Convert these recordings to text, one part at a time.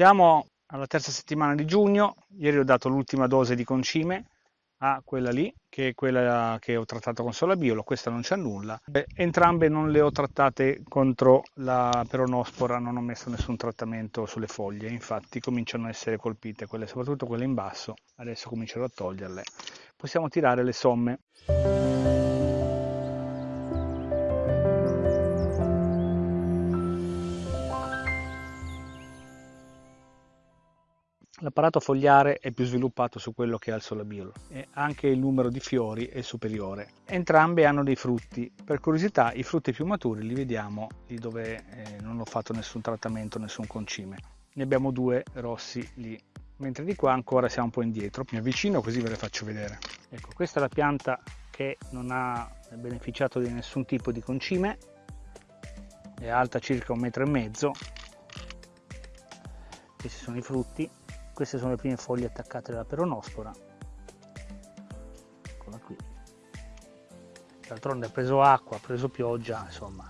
Siamo alla terza settimana di giugno, ieri ho dato l'ultima dose di concime a quella lì, che è quella che ho trattato con Solabiolo, questa non c'è nulla. Entrambe non le ho trattate contro la peronospora, non ho messo nessun trattamento sulle foglie, infatti cominciano a essere colpite, quelle, soprattutto quelle in basso, adesso comincerò a toglierle. Possiamo tirare le somme. L'apparato fogliare è più sviluppato su quello che ha il solabiolo e anche il numero di fiori è superiore. Entrambe hanno dei frutti. Per curiosità i frutti più maturi li vediamo lì dove eh, non ho fatto nessun trattamento, nessun concime. Ne abbiamo due rossi lì, mentre di qua ancora siamo un po' indietro. Mi avvicino così ve le faccio vedere. Ecco, questa è la pianta che non ha beneficiato di nessun tipo di concime, è alta circa un metro e mezzo. Questi sono i frutti queste sono le prime foglie attaccate dalla peronospora. Eccola qui. D'altronde ha preso acqua, ha preso pioggia insomma.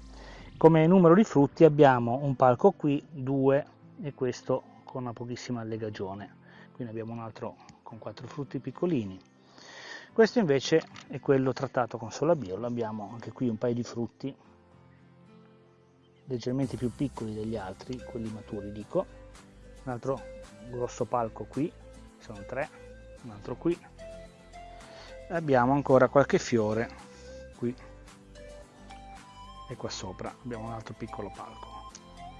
Come numero di frutti abbiamo un palco qui, due e questo con una pochissima allegagione quindi abbiamo un altro con quattro frutti piccolini. Questo invece è quello trattato con solabiolo abbiamo anche qui un paio di frutti leggermente più piccoli degli altri quelli maturi dico un altro grosso palco qui sono tre un altro qui. E abbiamo ancora qualche fiore qui. E qua sopra abbiamo un altro piccolo palco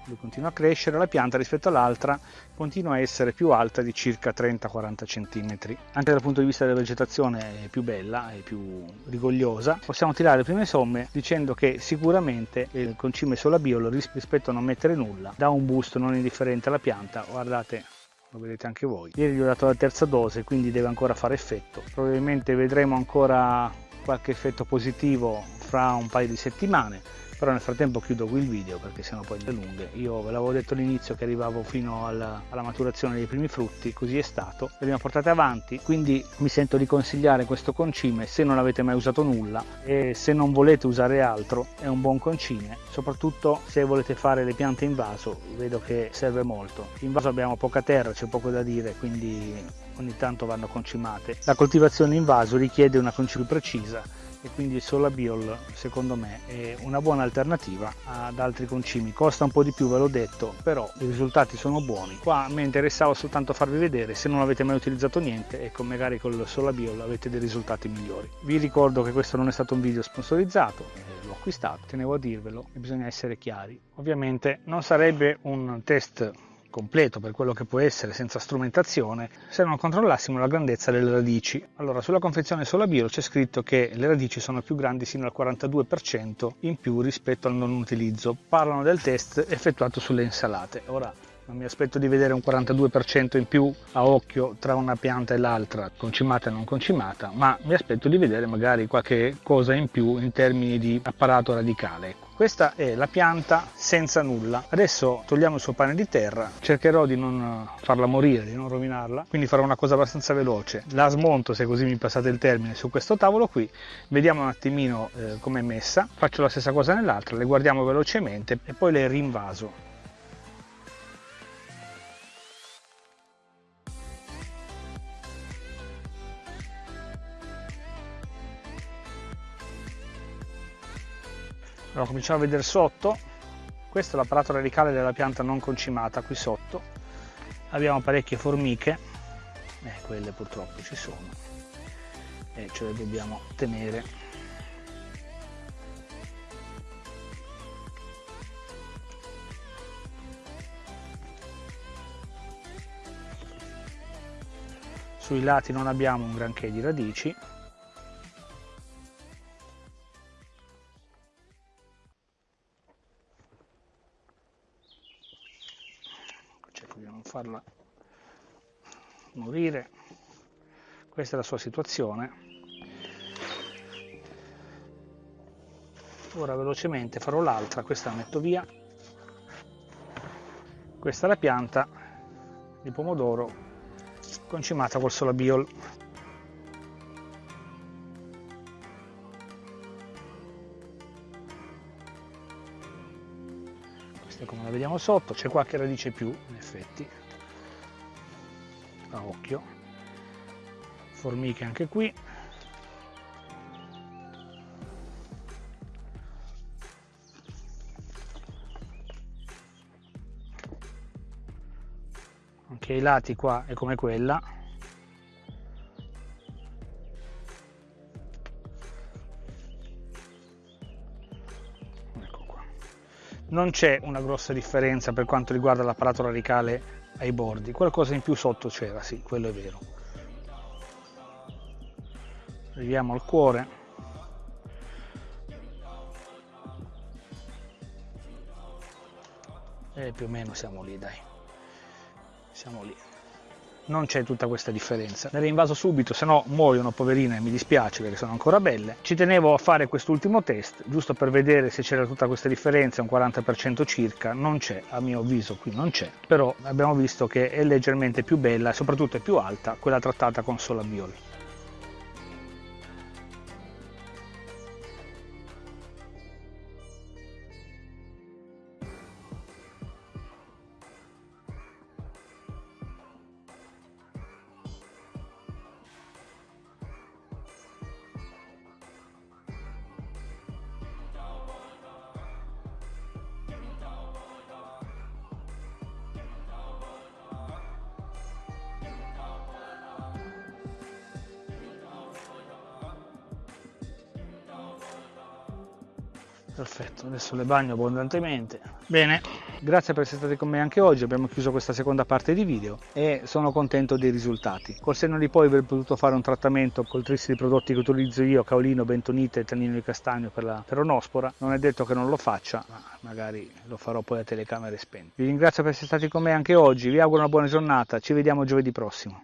lui continua a crescere, la pianta rispetto all'altra continua a essere più alta di circa 30-40 cm. Anche dal punto di vista della vegetazione è più bella, è più rigogliosa. Possiamo tirare le prime somme dicendo che sicuramente il concime solabiolo rispetto a non mettere nulla dà un boost non indifferente alla pianta. Guardate lo vedete anche voi. Ieri gli ho dato la terza dose, quindi deve ancora fare effetto. Probabilmente vedremo ancora qualche effetto positivo fra un paio di settimane però nel frattempo chiudo qui il video perché sennò poi è lunghe. Io ve l'avevo detto all'inizio che arrivavo fino alla, alla, maturazione dei primi frutti così è stato. Le abbiamo portate avanti quindi mi sento di consigliare questo concime se non avete mai usato nulla e se non volete usare altro è un buon concime. Soprattutto se volete fare le piante in vaso vedo che serve molto. In vaso abbiamo poca terra c'è poco da dire quindi ogni tanto vanno concimate. La coltivazione in vaso richiede una concime precisa e quindi il Solabiol secondo me è una buona alternativa ad altri concimi. Costa un po' di più ve l'ho detto però i risultati sono buoni. Qua mi interessava soltanto farvi vedere se non avete mai utilizzato niente ecco magari con il Solabiol avete dei risultati migliori. Vi ricordo che questo non è stato un video sponsorizzato eh, l'ho acquistato tenevo a dirvelo e bisogna essere chiari. Ovviamente non sarebbe un test completo per quello che può essere senza strumentazione se non controllassimo la grandezza delle radici. Allora sulla confezione Solabio c'è scritto che le radici sono più grandi sino al 42% in più rispetto al non utilizzo. Parlano del test effettuato sulle insalate. Ora non mi aspetto di vedere un 42% in più a occhio tra una pianta e l'altra, concimata e non concimata, ma mi aspetto di vedere magari qualche cosa in più in termini di apparato radicale. Questa è la pianta senza nulla. Adesso togliamo il suo pane di terra, cercherò di non farla morire, di non rovinarla, quindi farò una cosa abbastanza veloce. La smonto, se così mi passate il termine, su questo tavolo qui, vediamo un attimino eh, com'è messa, faccio la stessa cosa nell'altra, le guardiamo velocemente e poi le rinvaso. Allora cominciamo a vedere sotto. Questo è l'apparato radicale della pianta non concimata qui sotto. Abbiamo parecchie formiche. Eh, quelle purtroppo ci sono. E ce le dobbiamo tenere. Sui lati non abbiamo un granché di radici farla morire. Questa è la sua situazione. Ora velocemente farò l'altra questa la metto via. Questa è la pianta di pomodoro concimata col solabiol come la vediamo sotto c'è qualche radice più in effetti. A occhio. Formiche anche qui. Anche ai lati qua è come quella non c'è una grossa differenza per quanto riguarda l'apparato radicale ai bordi. Qualcosa in più sotto c'era sì quello è vero. Arriviamo al cuore. E più o meno siamo lì dai. Siamo lì non c'è tutta questa differenza. Ne rinvaso subito, se no muoiono poverine, mi dispiace perché sono ancora belle. Ci tenevo a fare quest'ultimo test, giusto per vedere se c'era tutta questa differenza, un 40% circa, non c'è, a mio avviso qui non c'è, però abbiamo visto che è leggermente più bella e soprattutto è più alta quella trattata con Solabiol. Perfetto adesso le bagno abbondantemente. Bene. Grazie per essere stati con me anche oggi abbiamo chiuso questa seconda parte di video e sono contento dei risultati. Col senno di poi aver potuto fare un trattamento col tris di prodotti che utilizzo io caolino bentonite e tannino di castagno per la peronospora non è detto che non lo faccia ma magari lo farò poi a telecamere spente vi ringrazio per essere stati con me anche oggi vi auguro una buona giornata ci vediamo giovedì prossimo